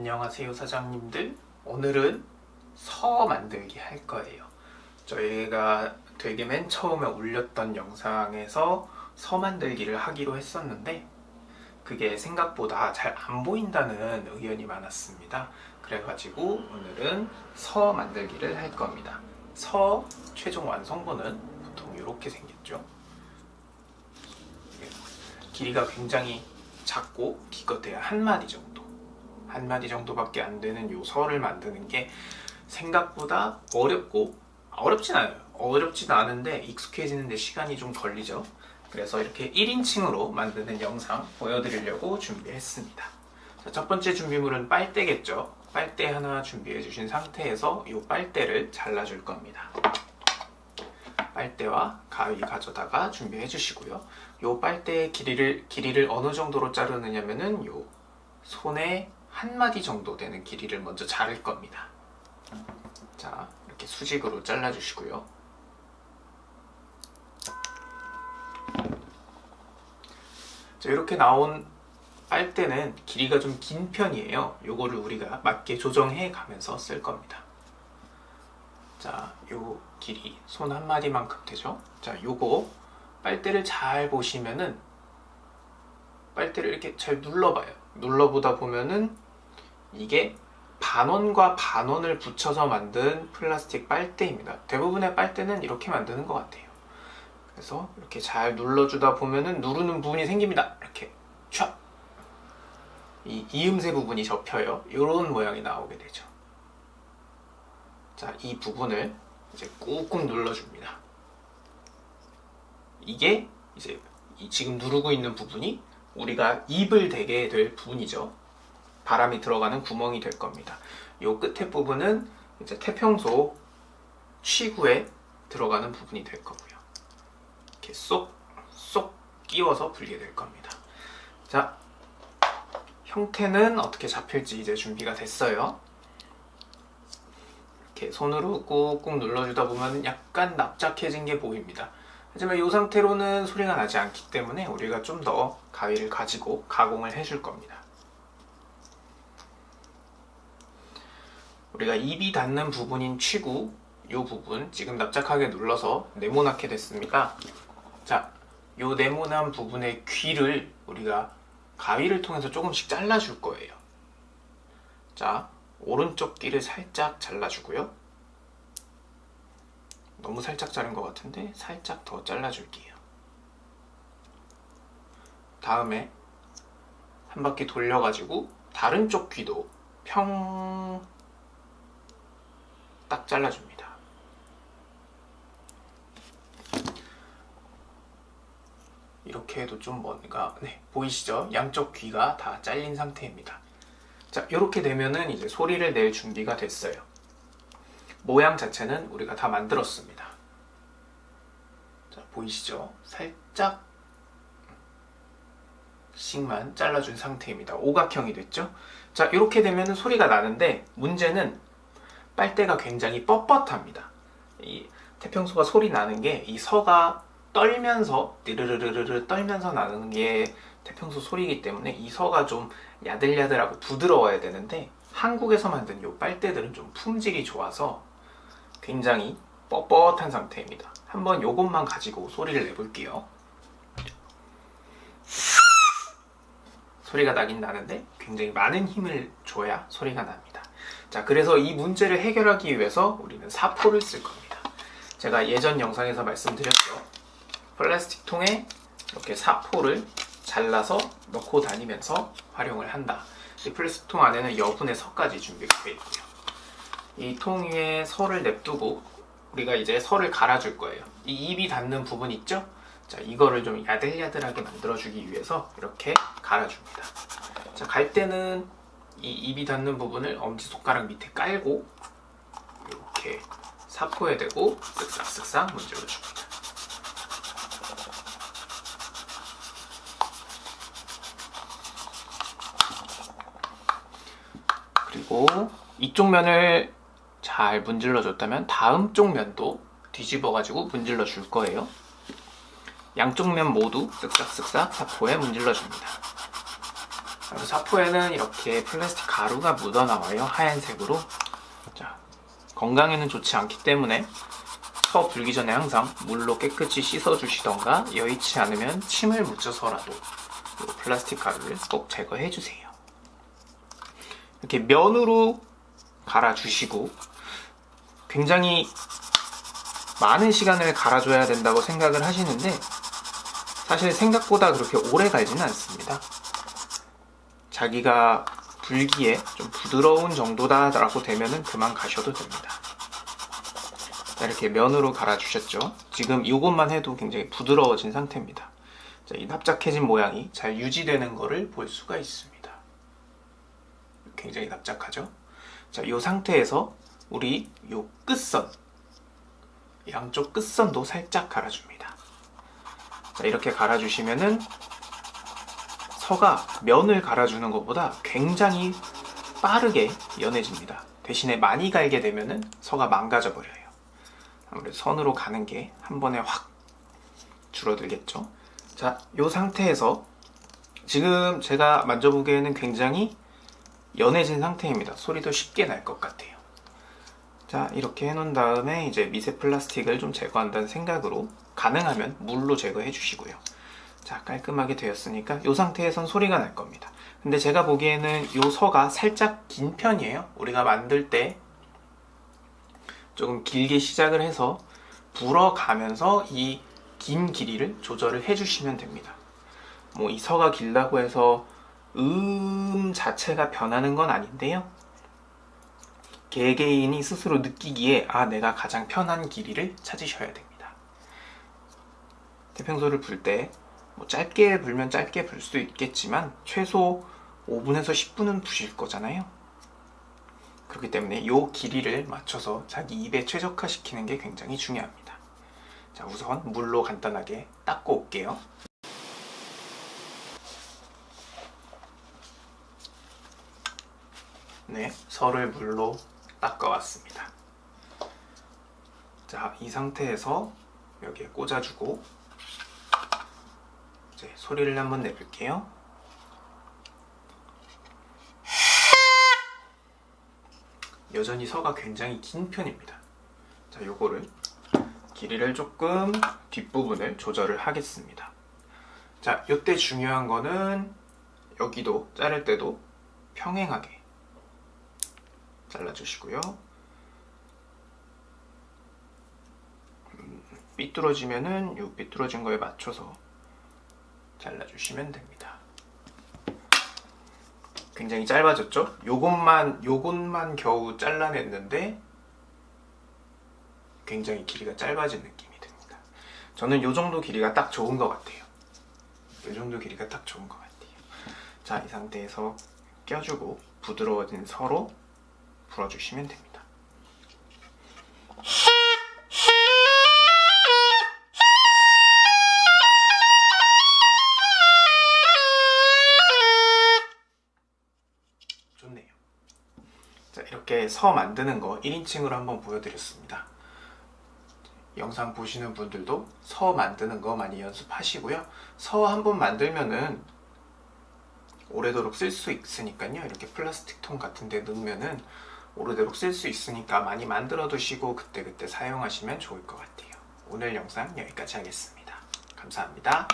안녕하세요 사장님들. 오늘은 서 만들기 할 거예요. 저희가 되게 맨 처음에 올렸던 영상에서 서 만들기를 하기로 했었는데 그게 생각보다 잘 안 보인다는 의견이 많았습니다. 그래가지고 오늘은 서 만들기를 할 겁니다. 서 최종 완성본은 보통 이렇게 생겼죠. 길이가 굉장히 작고 기껏해야 한 마디 정도 한 마디 정도밖에 안 되는 요 설을 만드는 게 생각보다 어렵고 어렵진 않아요. 어렵진 않은데 익숙해지는데 시간이 좀 걸리죠. 그래서 이렇게 1인칭으로 만드는 영상 보여드리려고 준비했습니다. 자, 첫 번째 준비물은 빨대겠죠. 빨대 하나 준비해 주신 상태에서 이 빨대를 잘라줄 겁니다. 빨대와 가위 가져다가 준비해 주시고요. 이 빨대의 길이를, 길이를 어느 정도로 자르느냐면은 요 손에 한 마디 정도 되는 길이를 먼저 자를 겁니다 자 이렇게 수직으로 잘라 주시고요 자 이렇게 나온 빨대는 길이가 좀 긴 편이에요 요거를 우리가 맞게 조정해 가면서 쓸 겁니다 자, 요 길이 손 한 마디만큼 되죠? 자, 요거 빨대를 잘 보시면은 빨대를 이렇게 잘 눌러봐요. 눌러보다 보면은 이게 반원과 반원을 붙여서 만든 플라스틱 빨대입니다. 대부분의 빨대는 이렇게 만드는 것 같아요. 그래서 이렇게 잘 눌러주다 보면은 누르는 부분이 생깁니다. 이렇게 촥! 이 이음새 부분이 접혀요. 이런 모양이 나오게 되죠. 자, 이 부분을 이제 꾹꾹 눌러줍니다. 이게 이제 지금 누르고 있는 부분이 우리가 입을 대게 될 부분이죠. 바람이 들어가는 구멍이 될 겁니다. 요 끝에 부분은 이제 태평소 취구에 들어가는 부분이 될 거고요. 이렇게 쏙, 쏙 끼워서 불게 될 겁니다. 자, 형태는 어떻게 잡힐지 이제 준비가 됐어요. 이렇게 손으로 꾹꾹 눌러주다 보면 약간 납작해진 게 보입니다. 하지만 이 상태로는 소리가 나지 않기 때문에 우리가 좀 더 가위를 가지고 가공을 해줄 겁니다. 우리가 입이 닿는 부분인 취구 이 부분 지금 납작하게 눌러서 네모나게 됐습니다. 자, 이 네모난 부분의 귀를 우리가 가위를 통해서 조금씩 잘라줄 거예요. 자, 오른쪽 귀를 살짝 잘라주고요. 너무 살짝 자른 것 같은데 살짝 더 잘라줄게요. 다음에 한 바퀴 돌려가지고 다른 쪽 귀도 평 딱 잘라줍니다. 이렇게 해도 좀 뭔가 네 보이시죠? 양쪽 귀가 다 잘린 상태입니다. 자 이렇게 되면은 이제 소리를 낼 준비가 됐어요. 모양 자체는 우리가 다 만들었습니다. 자, 보이시죠? 살짝 씩만 잘라준 상태입니다. 오각형이 됐죠? 자, 이렇게 되면 소리가 나는데 문제는 빨대가 굉장히 뻣뻣합니다. 이 태평소가 소리 나는 게 이 서가 떨면서 띠르르르르 떨면서 나는 게 태평소 소리이기 때문에 이 서가 좀 야들야들하고 부드러워야 되는데 한국에서 만든 이 빨대들은 좀 품질이 좋아서 굉장히 뻣뻣한 상태입니다. 한번 이것만 가지고 소리를 내볼게요. 소리가 나긴 나는데 굉장히 많은 힘을 줘야 소리가 납니다. 자, 그래서 이 문제를 해결하기 위해서 우리는 사포를 쓸 겁니다. 제가 예전 영상에서 말씀드렸죠. 플라스틱 통에 이렇게 사포를 잘라서 넣고 다니면서 활용을 한다. 이 플라스틱 통 안에는 여분의 석까지 준비가 되어 있고요. 이 통 위에 설을 냅두고 우리가 이제 설을 갈아줄 거예요. 이 입이 닿는 부분 있죠? 자, 이거를 좀 야들야들하게 만들어주기 위해서 이렇게 갈아줍니다. 자, 갈 때는 이 입이 닿는 부분을 엄지손가락 밑에 깔고 이렇게 사포에 대고 쓱싹쓱싹 문질러줍니다. 그리고 이쪽 면을 잘 문질러 줬다면 다음 쪽 면도 뒤집어 가지고 문질러 줄 거예요. 양쪽 면 모두 쓱싹쓱싹 사포에 문질러 줍니다. 사포에는 이렇게 플라스틱 가루가 묻어 나와요. 하얀색으로. 자, 건강에는 좋지 않기 때문에 서 불기 전에 항상 물로 깨끗이 씻어 주시던가 여의치 않으면 침을 묻혀서라도 이 플라스틱 가루를 꼭 제거해 주세요. 이렇게 면으로 갈아주시고 굉장히 많은 시간을 갈아줘야 된다고 생각을 하시는데 사실 생각보다 그렇게 오래 갈지는 않습니다. 자기가 불기에 좀 부드러운 정도다 라고 되면은 그만 가셔도 됩니다. 자, 이렇게 면으로 갈아주셨죠? 지금 이것만 해도 굉장히 부드러워진 상태입니다. 자, 이 납작해진 모양이 잘 유지되는 것을 볼 수가 있습니다. 굉장히 납작하죠? 자, 이 상태에서 우리 요 끝선 양쪽 끝선도 살짝 갈아줍니다. 자, 이렇게 갈아주시면은 서가 면을 갈아주는 것보다 굉장히 빠르게 연해집니다. 대신에 많이 갈게 되면은 서가 망가져 버려요. 아무래도 선으로 가는 게 한 번에 확 줄어들겠죠. 자, 이 상태에서 지금 제가 만져보기에는 굉장히 연해진 상태입니다. 소리도 쉽게 날 것 같아요. 자 이렇게 해놓은 다음에 이제 미세 플라스틱을 좀 제거한다는 생각으로 가능하면 물로 제거해 주시고요. 자 깔끔하게 되었으니까 이 상태에선 소리가 날 겁니다. 근데 제가 보기에는 이 서가 살짝 긴 편이에요. 우리가 만들 때 조금 길게 시작을 해서 불어가면서 이 긴 길이를 조절을 해주시면 됩니다. 뭐 이 서가 길다고 해서 음 자체가 변하는 건 아닌데요 개개인이 스스로 느끼기에 아 내가 가장 편한 길이를 찾으셔야 됩니다. 태평소를 불 때 뭐 짧게 불면 짧게 불 수도 있겠지만 최소 5분에서 10분은 부실 거잖아요. 그렇기 때문에 이 길이를 맞춰서 자기 입에 최적화시키는 게 굉장히 중요합니다. 자 우선 물로 간단하게 닦고 올게요. 네, 설을 물로 닦아왔습니다. 자, 이 상태에서 여기에 꽂아주고 이제 소리를 한번 내볼게요. 여전히 서가 굉장히 긴 편입니다. 자, 요거를 길이를 조금 뒷부분을 조절을 하겠습니다. 자, 요때 중요한 거는 여기도 자를 때도 평행하게 잘라주시고요. 음, 삐뚤어지면은 이 삐뚤어진 거에 맞춰서 잘라주시면 됩니다. 굉장히 짧아졌죠? 요것만 요것만 겨우 잘라냈는데 굉장히 길이가 짧아진 느낌이 듭니다. 저는 요 정도 길이가 딱 좋은 것 같아요. 요 정도 길이가 딱 좋은 것 같아요. 자, 이 상태에서 껴주고 부드러워진 서로 불어주시면 됩니다. 좋네요. 자, 이렇게 서 만드는 거 1인칭으로 한번 보여드렸습니다. 영상 보시는 분들도 서 만드는 거 많이 연습하시고요. 서 한번 만들면은 오래도록 쓸 수 있으니까요. 이렇게 플라스틱 통 같은 데 넣으면은 오래도록 쓸 수 있으니까 많이 만들어 두시고 그때그때 사용하시면 좋을 것 같아요. 오늘 영상 여기까지 하겠습니다. 감사합니다.